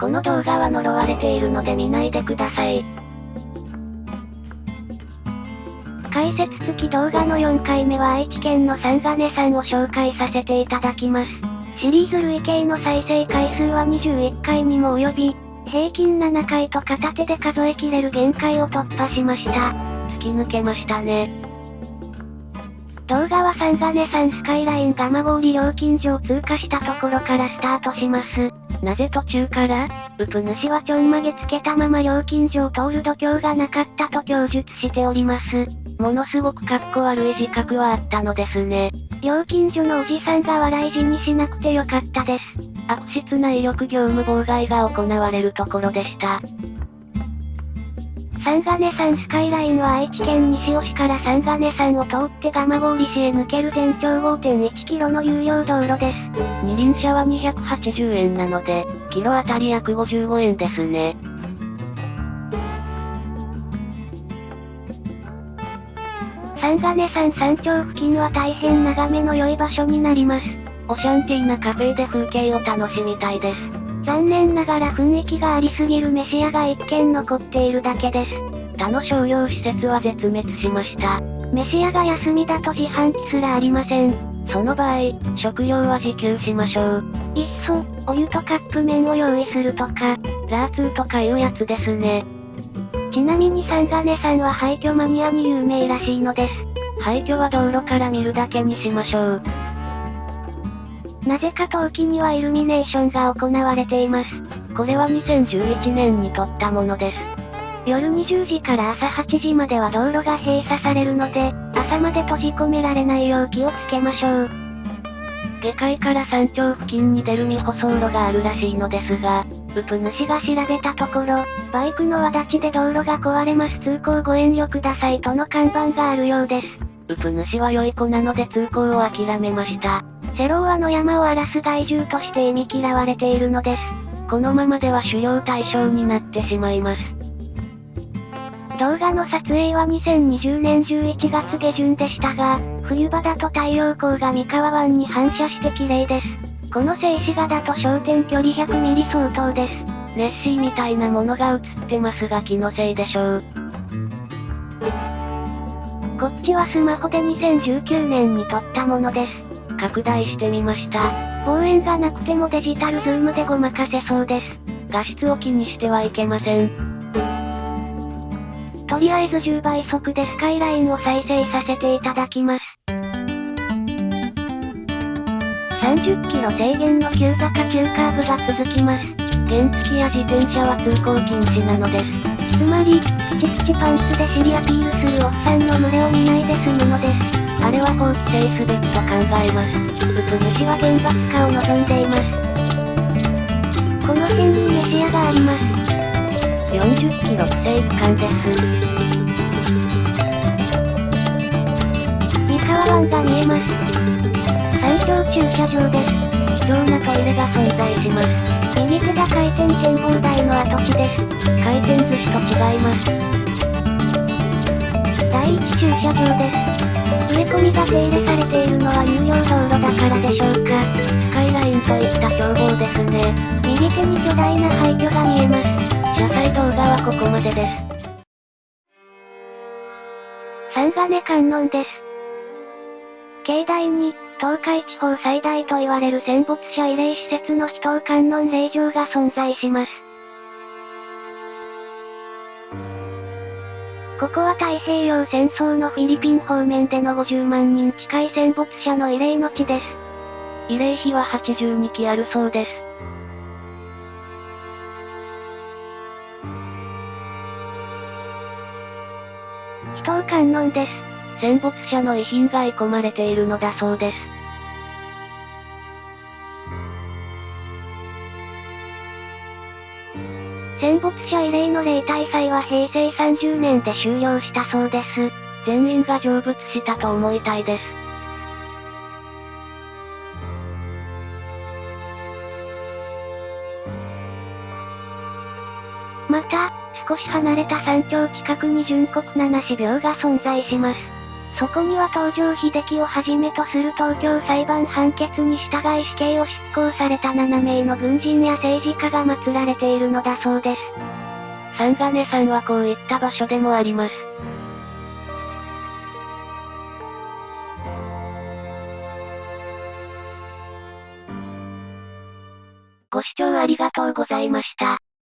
この動画は呪われているので見ないでください。解説付き動画の4回目は愛知県の三金さんを紹介させていただきます。シリーズ累計の再生回数は21回にも及び、平均7回と片手で数えきれる限界を突破しました。突き抜けましたね。動画は三金山スカイライン蒲郡料金所を通過したところからスタートします。なぜ途中からうプ主はちょんまげつけたまま料金所を通る度胸がなかったと供述しております。ものすごくかっこ悪い自覚はあったのですね。料金所のおじさんが笑い死にしなくてよかったです。悪質な威力業務妨害が行われるところでした。三金山スカイラインは愛知県西尾市から三金山を通って蒲郡市へ抜ける全長 5.1km の有料道路です。二輪車は280円なので、キロあたり約55円ですね。三金山山頂付近は大変眺めの良い場所になります。オシャンティーなカフェで風景を楽しみたいです。残念ながら雰囲気がありすぎる飯屋が一軒残っているだけです。他の商業施設は絶滅しました。飯屋が休みだと自販機すらありません。その場合、食料は自給しましょう。いっそ、お湯とカップ麺を用意するとか、ラーツーとかいうやつですね。ちなみに三金さんは廃墟マニアに有名らしいのです。廃墟は道路から見るだけにしましょう。なぜか冬季にはイルミネーションが行われています。これは2011年に撮ったものです。夜20時から朝8時までは道路が閉鎖されるので、朝まで閉じ込められないよう気をつけましょう。下界から山頂付近に出る未舗装路があるらしいのですが、ウプ主が調べたところ、バイクの輪立ちで道路が壊れます通行ご遠慮くださいとの看板があるようです。ウプ主は良い子なので通行を諦めました。セローアの山を荒らす害獣として忌み嫌われているのです。このままでは狩猟対象になってしまいます。動画の撮影は2020年11月下旬でしたが、冬場だと太陽光が三河湾に反射して綺麗です。この静止画だと焦点距離100ミリ相当です。ネッシーみたいなものが映ってますが気のせいでしょう。こっちはスマホで2019年に撮ったものです。拡大してみました。望遠がなくてもデジタルズームでごまかせそうです。画質を気にしてはいけません。とりあえず10倍速でスカイラインを再生させていただきます。30キロ制限の急坂急カーブが続きます。原付や自転車は通行禁止なのです。つまり、ピチピチパンツで尻アピールするおっさんの群れを見ないで済むのです。あれは放棄制すべきと考えます。うぷ主は厳罰化を望んでいます。この辺に飯屋があります。40キロ規制区間です。三河湾が見えます。山頂駐車場です。貴重なトイレが存在します。右手が回転展望台の跡地です。回転寿司と違います。第一駐車場です。植え込みが手入れされているのは有料道路だからでしょうか。スカイラインといった眺望ですね。右手に巨大な廃墟が見えます。車載動画はここまでです。三金観音です。境内に、東海地方最大と言われる戦没者慰霊施設の秘湯観音霊場が存在します。ここは太平洋戦争のフィリピン方面での50万人近い戦没者の慰霊の地です。慰霊碑は82基あるそうです。人を観音です。戦没者の遺品が遺込まれているのだそうです。戦没者慰霊の霊大祭は平成30年で終了したそうです。全員が成仏したと思いたいです。また、少し離れた山頂近くに純国七死病が存在します。そこには東条秀樹をはじめとする東京裁判判決に従い死刑を執行された7名の軍人や政治家が祀られているのだそうです。三金さんはこういった場所でもあります。ご視聴ありがとうございました。